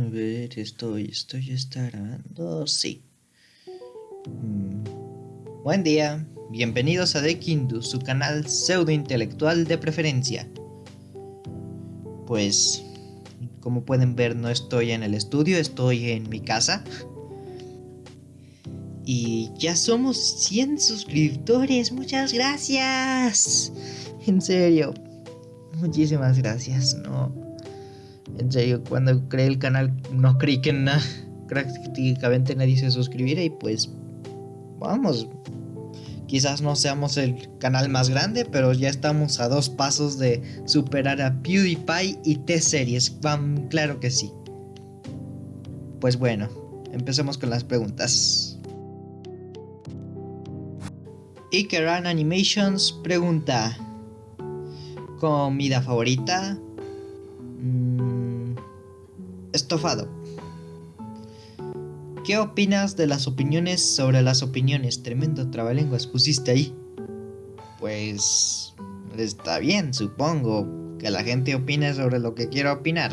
A ver, estoy, estoy, grabando. Sí. Mm. Buen día, bienvenidos a Dekindu, su canal pseudo intelectual de preferencia. Pues, como pueden ver, no estoy en el estudio, estoy en mi casa. Y ya somos 100 suscriptores, muchas gracias. En serio, muchísimas gracias, no. En serio, cuando creé el canal no creí que nada, prácticamente nadie se suscribiera y pues vamos. Quizás no seamos el canal más grande, pero ya estamos a dos pasos de superar a PewDiePie y T-Series. Claro que sí. Pues bueno, empecemos con las preguntas. Ikeran Animations pregunta: ¿Comida favorita? Estofado. ¿Qué opinas de las opiniones sobre las opiniones? Tremendo trabalenguas pusiste ahí. Pues está bien, supongo que la gente opine sobre lo que quiera opinar.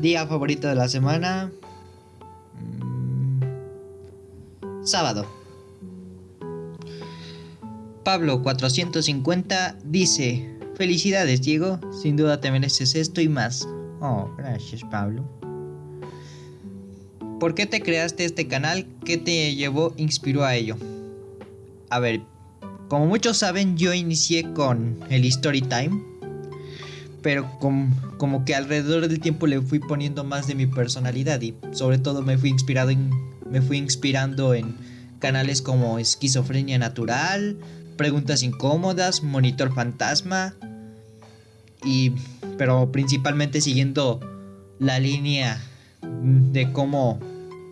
Día favorito de la semana. Mm, sábado. Pablo 450 dice, felicidades Diego, sin duda te mereces esto y más. Oh, gracias Pablo. ¿Por qué te creaste este canal? ¿Qué te llevó, inspiró a ello? A ver, como muchos saben, yo inicié con el Story Time. Pero como que alrededor del tiempo le fui poniendo más de mi personalidad y sobre todo me fui inspirado en, me fui inspirando en canales como Esquizofrenia Natural, preguntas incómodas, monitor fantasma y pero principalmente siguiendo la línea de cómo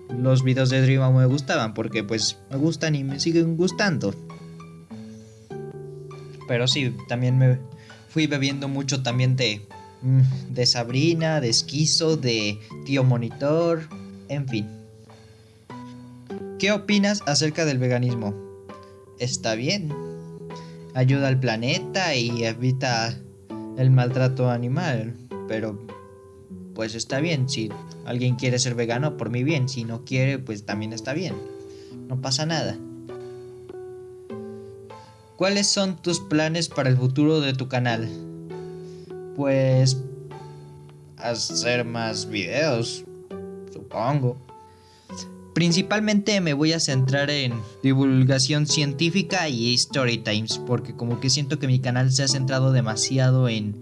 los videos de Dream me gustaban porque pues me gustan y me siguen gustando. Pero sí, también me fui bebiendo mucho también de mm, de Sabrina, de Esquizo, de Tío Monitor, en fin. ¿Qué opinas acerca del veganismo? Está bien, ayuda al planeta y evita el maltrato animal. Pero pues está bien, si alguien quiere ser vegano, por mi bien, si no quiere, pues también está bien. No pasa nada. ¿Cuáles son tus planes para el futuro de tu canal? Pues hacer más videos, supongo. Principalmente me voy a centrar en divulgación científica y story times, porque como que siento que mi canal se ha centrado demasiado en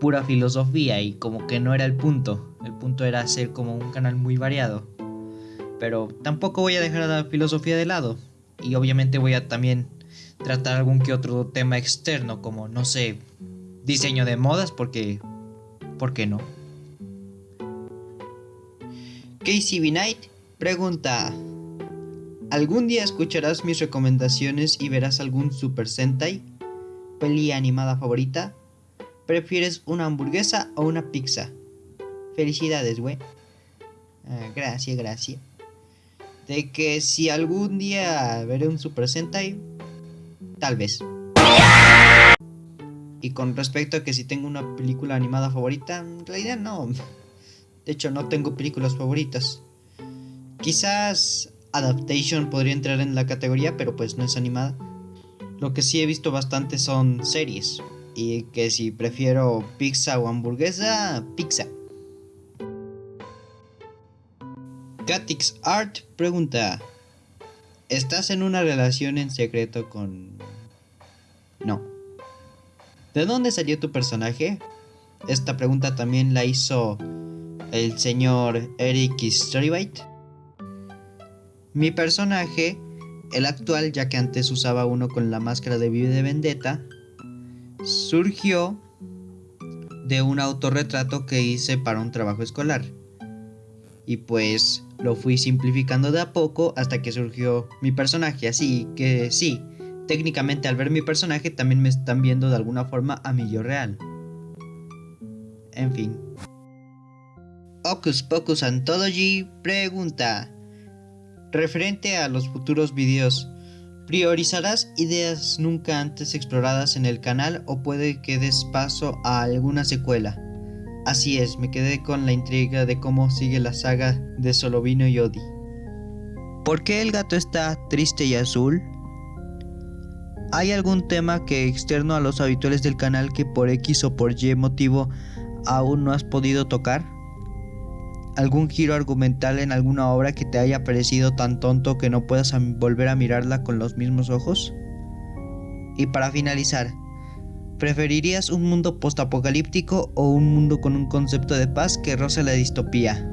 pura filosofía y como que no era el punto. El punto era ser como un canal muy variado. Pero tampoco voy a dejar la filosofía de lado. Y obviamente voy a también tratar algún que otro tema externo, como no sé, diseño de modas, porque... ¿Por qué no? Casey. Knight Pregunta. ¿Algún día escucharás mis recomendaciones y verás algún Super Sentai? ¿Peli animada favorita? ¿Prefieres una hamburguesa o una pizza? Felicidades, güey. Ah, gracias, gracias. De que si algún día veré un Super Sentai, tal vez. Y con respecto a que si tengo una película animada favorita, en realidad no. De hecho, no tengo películas favoritas. Quizás Adaptation podría entrar en la categoría, pero pues no es animada. Lo que sí he visto bastante son series. Y que si prefiero pizza o hamburguesa, pizza. Catix Art pregunta: ¿Estás en una relación en secreto con.? No. ¿De dónde salió tu personaje? Esta pregunta también la hizo el señor Eric Storybite. Mi personaje, el actual ya que antes usaba uno con la máscara de Vive de Vendetta, surgió de un autorretrato que hice para un trabajo escolar. Y pues lo fui simplificando de a poco hasta que surgió mi personaje, así que sí, técnicamente al ver mi personaje también me están viendo de alguna forma a mi yo real. En fin. Ocus Pocus Anthology pregunta Referente a los futuros videos, ¿priorizarás ideas nunca antes exploradas en el canal o puede que des paso a alguna secuela? Así es, me quedé con la intriga de cómo sigue la saga de Solovino y Odi. ¿Por qué el gato está triste y azul? ¿Hay algún tema que externo a los habituales del canal que por X o por Y motivo aún no has podido tocar? ¿Algún giro argumental en alguna obra que te haya parecido tan tonto que no puedas volver a mirarla con los mismos ojos? Y para finalizar, ¿preferirías un mundo postapocalíptico o un mundo con un concepto de paz que roce la distopía?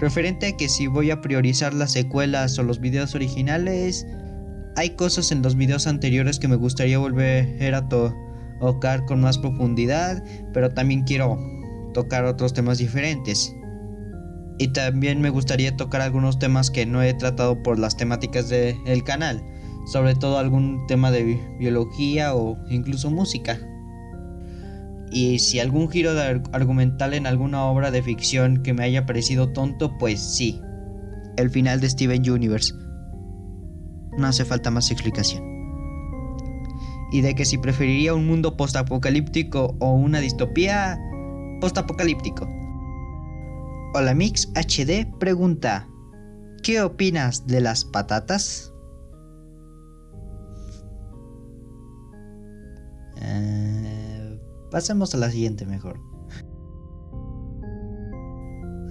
Referente a que si voy a priorizar las secuelas o los videos originales, hay cosas en los videos anteriores que me gustaría volver a tocar con más profundidad, pero también quiero tocar otros temas diferentes. Y también me gustaría tocar algunos temas que no he tratado por las temáticas del canal, sobre todo algún tema de biología o incluso música. Y si algún giro argumental en alguna obra de ficción que me haya parecido tonto, pues sí. El final de Steven Universe. No hace falta más explicación. Y de que si preferiría un mundo postapocalíptico o una distopía postapocalíptico. Hola Mix HD pregunta, ¿qué opinas de las patatas? Pasemos a la siguiente mejor.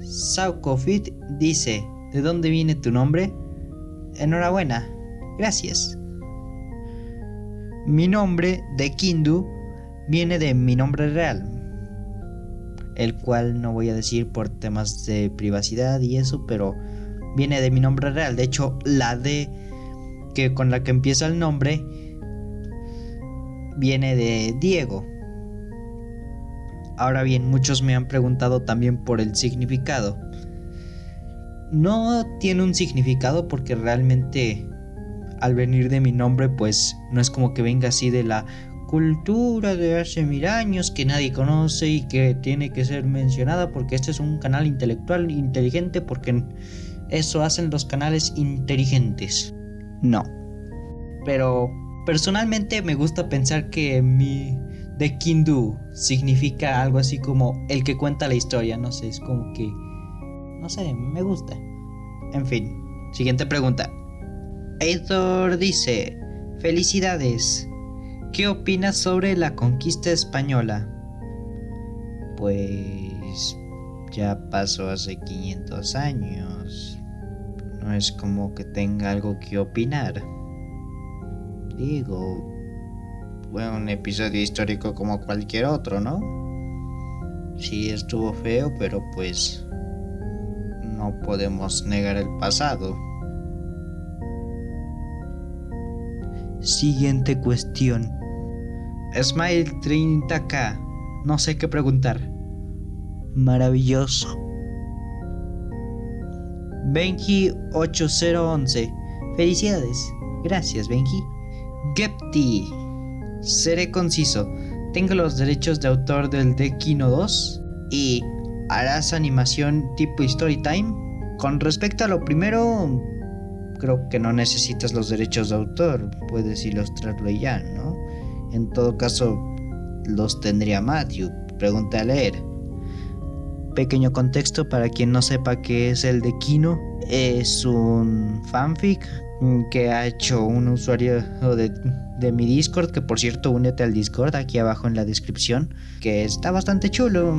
Saukofit dice, ¿de dónde viene tu nombre? Enhorabuena, gracias. Mi nombre de Kindu viene de mi nombre real, el cual no voy a decir por temas de privacidad y eso, pero viene de mi nombre real. De hecho, la D que con la que empieza el nombre viene de Diego. Ahora bien, muchos me han preguntado también por el significado. No tiene un significado porque realmente al venir de mi nombre pues no es como que venga así de la cultura de hace mil años que nadie conoce y que tiene que ser mencionada porque este es un canal intelectual inteligente porque eso hacen los canales inteligentes. No. Pero personalmente me gusta pensar que mi de Kindu significa algo así como el que cuenta la historia, no sé, es como que... No sé, me gusta. En fin, siguiente pregunta. Heitor dice, felicidades, ¿qué opinas sobre la conquista española? Pues ya pasó hace 500 años. No es como que tenga algo que opinar. Digo, fue un episodio histórico como cualquier otro, ¿no? Sí estuvo feo, pero pues no podemos negar el pasado. Siguiente cuestión. Smile 30k. No sé qué preguntar. Maravilloso. Benji 8011. Felicidades. Gracias, Benji. Gepti Seré conciso. Tengo los derechos de autor del Kino 2 y harás animación tipo Story Time. Con respecto a lo primero, creo que no necesitas los derechos de autor, puedes ilustrarlo ya, ¿no? En todo caso, los tendría Matthew, pregunta a leer. Pequeño contexto para quien no sepa qué es el de Kino, es un fanfic que ha hecho un usuario de de mi Discord, que por cierto únete al Discord aquí abajo en la descripción, que está bastante chulo.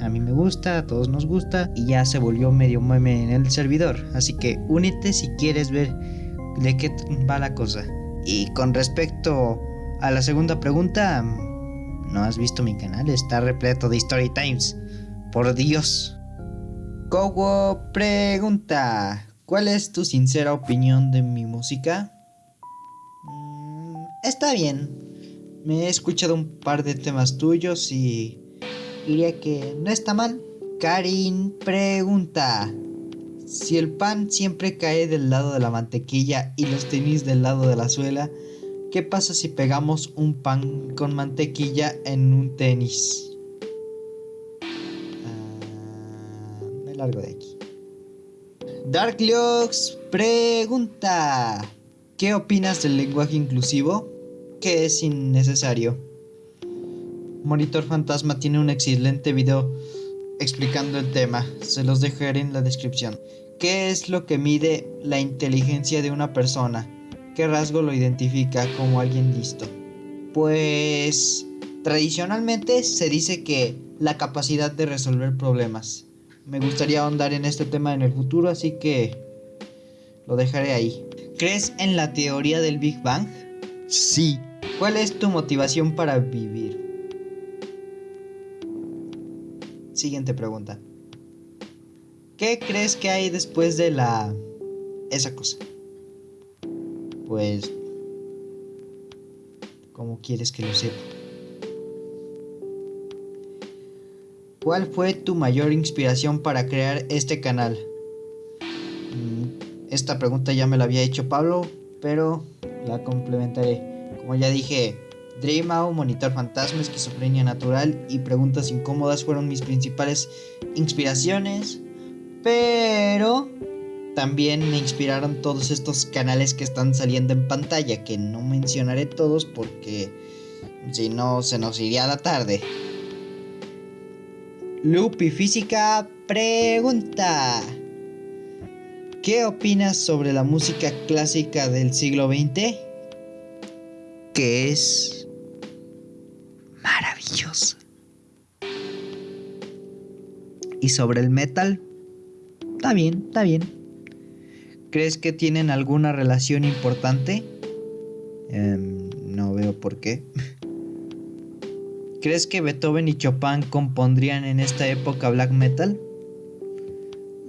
A mí me gusta, a todos nos gusta y ya se volvió medio meme en el servidor. Así que únete si quieres ver de qué va la cosa. Y con respecto a la segunda pregunta, no has visto mi canal, está repleto de Story Times. Por Dios. Kowo pregunta, ¿cuál es tu sincera opinión de mi música? Está bien. Me he escuchado un par de temas tuyos y diría que no está mal. Karin pregunta, si el pan siempre cae del lado de la mantequilla y los tenis del lado de la suela, ¿qué pasa si pegamos un pan con mantequilla en un tenis? Ah, me largo de aquí. Darklux pregunta, ¿qué opinas del lenguaje inclusivo? que es innecesario. Monitor Fantasma tiene un excelente video explicando el tema. Se los dejaré en la descripción. ¿Qué es lo que mide la inteligencia de una persona? ¿Qué rasgo lo identifica como alguien listo? Pues tradicionalmente se dice que la capacidad de resolver problemas. Me gustaría ahondar en este tema en el futuro, así que lo dejaré ahí. ¿Crees en la teoría del Big Bang? Sí. ¿Cuál es tu motivación para vivir? Siguiente pregunta. ¿Qué crees que hay después de la... esa cosa? Pues... ¿Cómo quieres que lo sepa? ¿Cuál fue tu mayor inspiración para crear este canal? Mm, esta pregunta ya me la había hecho Pablo, pero la complementaré. Como ya dije, Dreamau, Monitor Fantasma, Esquizofrenia Natural y Preguntas Incómodas fueron mis principales inspiraciones. Pero también me inspiraron todos estos canales que están saliendo en pantalla, que no mencionaré todos porque si no se nos iría la tarde. Lupi Física pregunta. ¿Qué opinas sobre la música clásica del siglo XX? Que es maravillosa. ¿Y sobre el metal? Está bien, está bien. ¿Crees que tienen alguna relación importante? Em, no veo por qué. ¿Crees que Beethoven y Chopin compondrían en esta época black metal?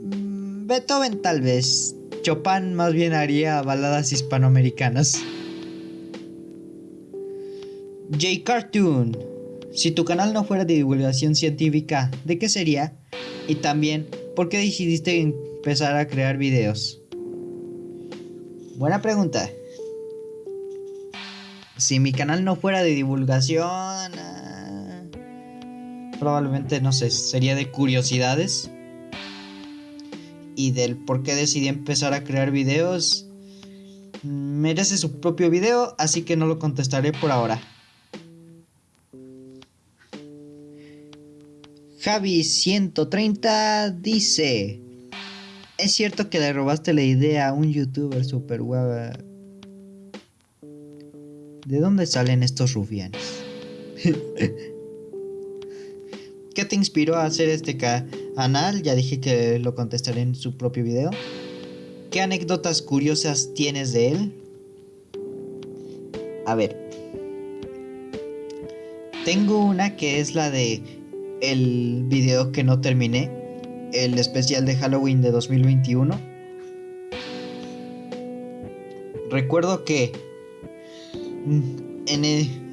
Mm, Beethoven tal vez. Chopin más bien haría baladas hispanoamericanas. J Cartoon. Si tu canal no fuera de divulgación científica, ¿de qué sería? Y también, ¿por qué decidiste empezar a crear videos? Buena pregunta. Si mi canal no fuera de divulgación, probablemente no sé, sería de curiosidades. Y del por qué decidí empezar a crear videos, merece su propio video, así que no lo contestaré por ahora. Javi130 dice: ¿Es cierto que le robaste la idea a un youtuber super guava? ¿De dónde salen estos rufianes? ¿Qué te inspiró a hacer este canal? Ya dije que lo contestaré en su propio video. ¿Qué anécdotas curiosas tienes de él? A ver. Tengo una que es la de el video que no terminé, el especial de Halloween de 2021. Recuerdo que mm,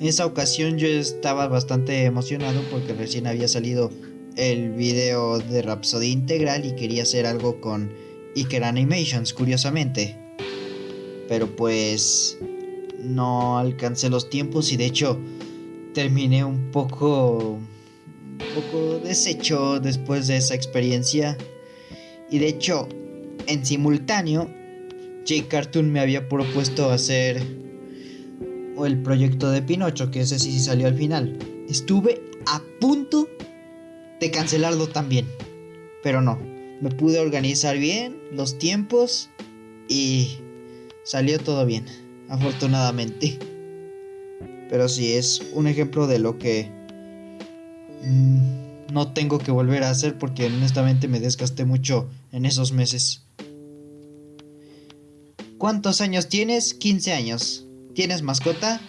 en esa ocasión yo estaba bastante emocionado porque recién había salido el video de Rhapsody integral y quería hacer algo con Iker Animations, curiosamente. Pero pues no alcancé los tiempos y de hecho terminé un poco poco deshecho después de esa experiencia. Y de hecho, en simultáneo, J Cartoon me había propuesto hacer el proyecto de Pinocho, que ese sí salió al final. Estuve a punto de cancelarlo también, pero no. Me pude organizar bien los tiempos y salió todo bien, afortunadamente. Pero sí es un ejemplo de lo que Mm, no tengo que volver a hacer porque honestamente me desgasté mucho en esos meses. ¿Cuántos años tienes? 15 años. ¿Tienes mascota?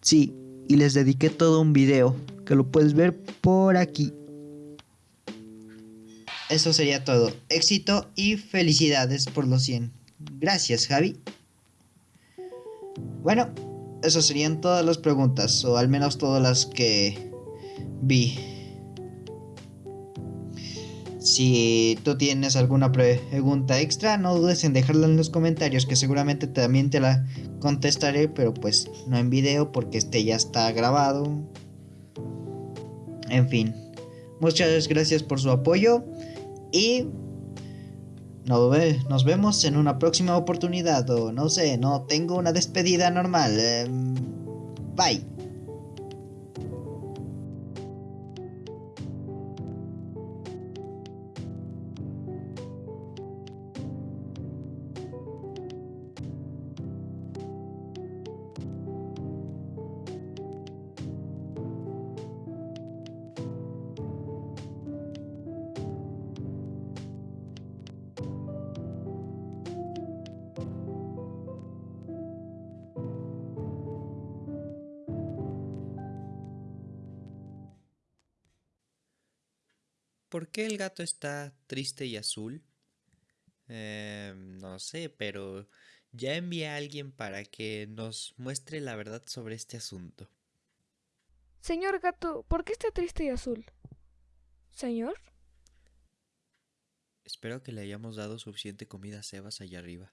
Sí, y les dediqué todo un video que lo puedes ver por aquí. Eso sería todo. Éxito y felicidades por los 100. Gracias, Javi. Bueno, esas serían todas las preguntas, o al menos todas las que vi. Si tú tienes alguna pregunta extra, no dudes en dejarla en los comentarios, que seguramente también te la contestaré, pero pues no en video porque este ya está grabado. En fin, muchas gracias por su apoyo y nos vemos en una próxima oportunidad o no sé, no tengo una despedida normal. Em, bye. ¿Por qué el gato está triste y azul? Eh, no sé, pero ya envié a alguien para que nos muestre la verdad sobre este asunto. Señor gato, ¿por qué está triste y azul? Señor. Espero que le hayamos dado suficiente comida a Sebas allá arriba.